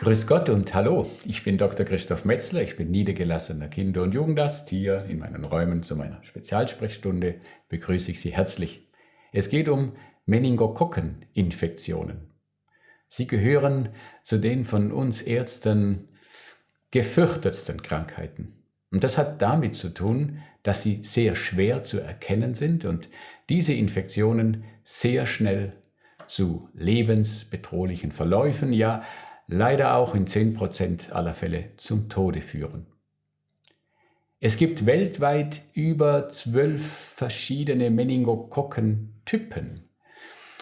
Grüß Gott und hallo, ich bin Dr. Christoph Metzler, ich bin niedergelassener Kinder- und Jugendarzt. Hier in meinen Räumen zu meiner Spezialsprechstunde begrüße ich Sie herzlich. Es geht um Meningokokkeninfektionen. Sie gehören zu den von uns Ärzten gefürchtetsten Krankheiten. Und das hat damit zu tun, dass sie sehr schwer zu erkennen sind und diese Infektionen sehr schnell zu lebensbedrohlichen Verläufen, ja leider auch in 10% aller Fälle zum Tode führen. Es gibt weltweit über zwölf verschiedene Meningokokkentypen,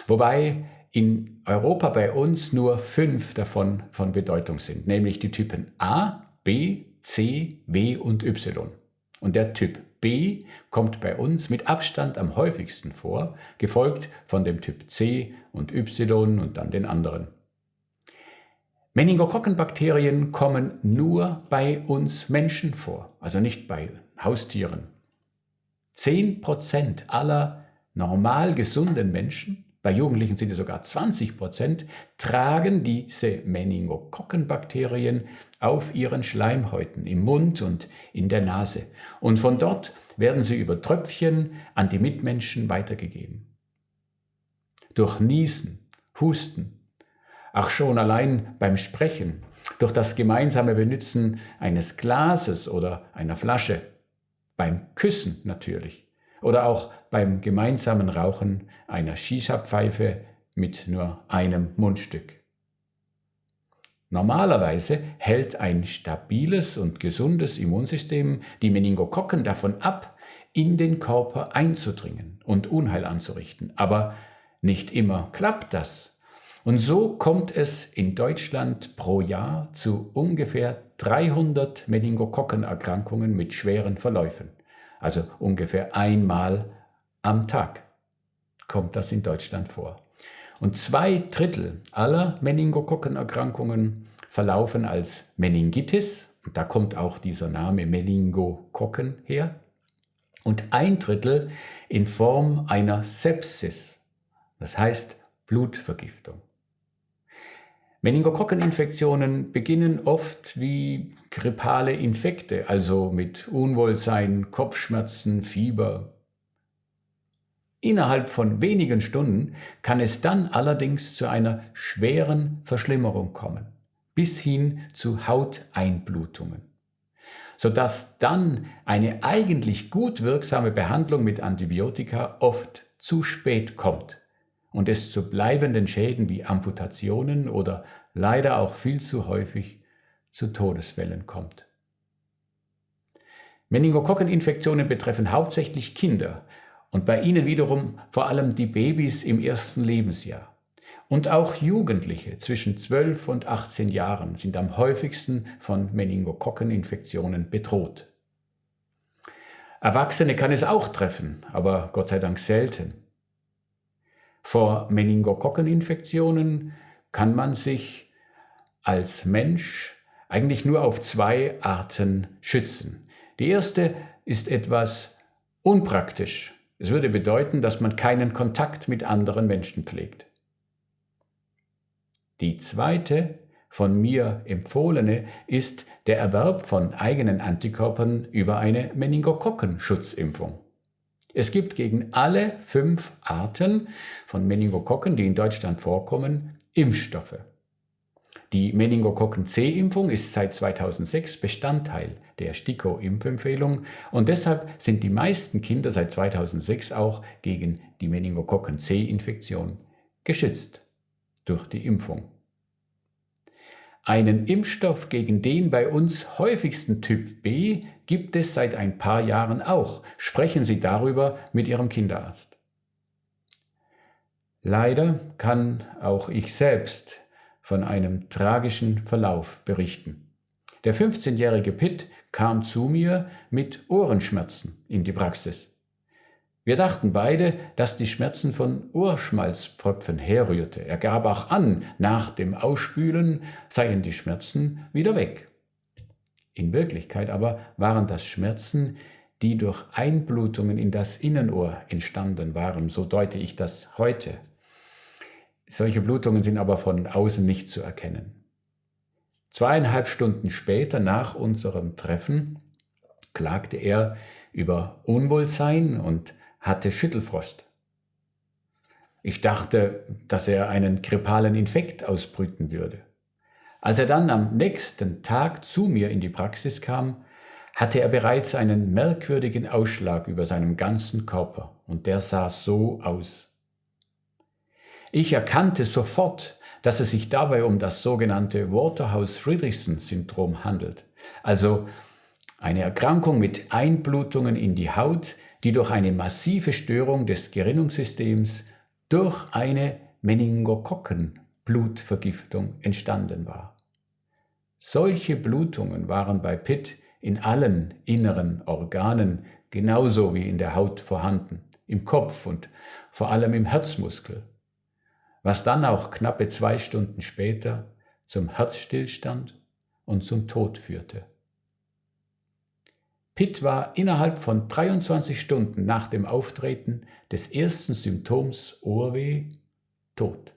wobei in Europa bei uns nur fünf davon von Bedeutung sind, nämlich die Typen A, B, C, W und Y. Und der Typ B kommt bei uns mit Abstand am häufigsten vor, gefolgt von dem Typ C und Y und dann den anderen. Meningokokkenbakterien kommen nur bei uns Menschen vor, also nicht bei Haustieren. 10% aller normal gesunden Menschen, bei Jugendlichen sind es sogar 20%, tragen diese Meningokokkenbakterien auf ihren Schleimhäuten, im Mund und in der Nase. Und von dort werden sie über Tröpfchen an die Mitmenschen weitergegeben. Durch Niesen, Husten, Ach schon allein beim Sprechen, durch das gemeinsame Benutzen eines Glases oder einer Flasche, beim Küssen natürlich oder auch beim gemeinsamen Rauchen einer Shisha-Pfeife mit nur einem Mundstück. Normalerweise hält ein stabiles und gesundes Immunsystem die Meningokokken davon ab, in den Körper einzudringen und Unheil anzurichten. Aber nicht immer klappt das. Und so kommt es in Deutschland pro Jahr zu ungefähr 300 Meningokokkenerkrankungen mit schweren Verläufen. Also ungefähr einmal am Tag kommt das in Deutschland vor. Und zwei Drittel aller Meningokokkenerkrankungen verlaufen als Meningitis. Und da kommt auch dieser Name Meningokokken her. Und ein Drittel in Form einer Sepsis, das heißt Blutvergiftung. Meningokokkeninfektionen beginnen oft wie grippale Infekte, also mit Unwohlsein, Kopfschmerzen, Fieber. Innerhalb von wenigen Stunden kann es dann allerdings zu einer schweren Verschlimmerung kommen, bis hin zu Hauteinblutungen, sodass dann eine eigentlich gut wirksame Behandlung mit Antibiotika oft zu spät kommt und es zu bleibenden Schäden wie Amputationen oder leider auch viel zu häufig zu Todesfällen kommt. Meningokokkeninfektionen betreffen hauptsächlich Kinder und bei ihnen wiederum vor allem die Babys im ersten Lebensjahr. Und auch Jugendliche zwischen 12 und 18 Jahren sind am häufigsten von Meningokokkeninfektionen bedroht. Erwachsene kann es auch treffen, aber Gott sei Dank selten. Vor Meningokokkeninfektionen kann man sich als Mensch eigentlich nur auf zwei Arten schützen. Die erste ist etwas unpraktisch. Es würde bedeuten, dass man keinen Kontakt mit anderen Menschen pflegt. Die zweite, von mir empfohlene, ist der Erwerb von eigenen Antikörpern über eine Meningokokkenschutzimpfung. Es gibt gegen alle fünf Arten von Meningokokken, die in Deutschland vorkommen, Impfstoffe. Die Meningokokken-C-Impfung ist seit 2006 Bestandteil der STIKO-Impfempfehlung und deshalb sind die meisten Kinder seit 2006 auch gegen die Meningokokken-C-Infektion geschützt durch die Impfung. Einen Impfstoff gegen den bei uns häufigsten Typ B gibt es seit ein paar Jahren auch. Sprechen Sie darüber mit Ihrem Kinderarzt. Leider kann auch ich selbst von einem tragischen Verlauf berichten. Der 15-jährige Pitt kam zu mir mit Ohrenschmerzen in die Praxis. Wir dachten beide, dass die Schmerzen von Ohrschmalzpfropfen herrührte. Er gab auch an, nach dem Ausspülen seien die Schmerzen wieder weg. In Wirklichkeit aber waren das Schmerzen, die durch Einblutungen in das Innenohr entstanden waren, so deute ich das heute. Solche Blutungen sind aber von außen nicht zu erkennen. Zweieinhalb Stunden später nach unserem Treffen klagte er über Unwohlsein und hatte Schüttelfrost. Ich dachte, dass er einen grippalen Infekt ausbrüten würde. Als er dann am nächsten Tag zu mir in die Praxis kam, hatte er bereits einen merkwürdigen Ausschlag über seinem ganzen Körper und der sah so aus. Ich erkannte sofort, dass es sich dabei um das sogenannte Waterhouse-Friedrichsen-Syndrom handelt, also eine Erkrankung mit Einblutungen in die Haut, die durch eine massive Störung des Gerinnungssystems durch eine Meningokokkenblutvergiftung entstanden war. Solche Blutungen waren bei Pitt in allen inneren Organen genauso wie in der Haut vorhanden, im Kopf und vor allem im Herzmuskel, was dann auch knappe zwei Stunden später zum Herzstillstand und zum Tod führte. Pitt war innerhalb von 23 Stunden nach dem Auftreten des ersten Symptoms Ohrweh tot.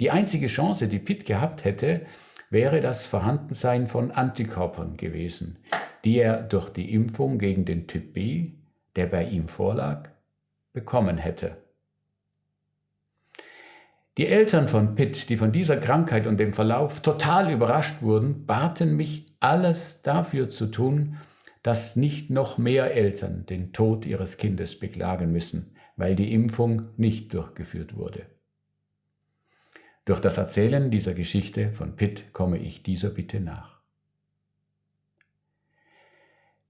Die einzige Chance, die Pitt gehabt hätte, wäre das Vorhandensein von Antikörpern gewesen, die er durch die Impfung gegen den Typ B, der bei ihm vorlag, bekommen hätte. Die Eltern von Pitt, die von dieser Krankheit und dem Verlauf total überrascht wurden, baten mich, alles dafür zu tun, dass nicht noch mehr Eltern den Tod ihres Kindes beklagen müssen, weil die Impfung nicht durchgeführt wurde. Durch das Erzählen dieser Geschichte von Pitt komme ich dieser Bitte nach.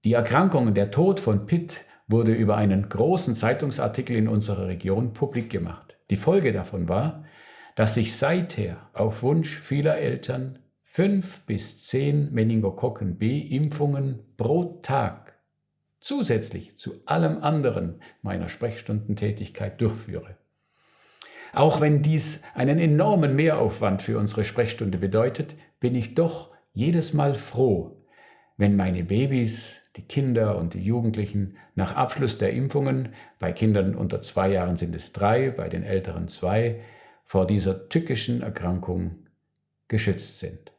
Die Erkrankung und der Tod von Pitt wurde über einen großen Zeitungsartikel in unserer Region publik gemacht. Die Folge davon war, dass sich seither auf Wunsch vieler Eltern fünf bis zehn Meningokokken B-Impfungen pro Tag zusätzlich zu allem anderen meiner Sprechstundentätigkeit durchführe. Auch wenn dies einen enormen Mehraufwand für unsere Sprechstunde bedeutet, bin ich doch jedes Mal froh, wenn meine Babys, die Kinder und die Jugendlichen nach Abschluss der Impfungen, bei Kindern unter zwei Jahren sind es drei, bei den älteren zwei, vor dieser tückischen Erkrankung geschützt sind.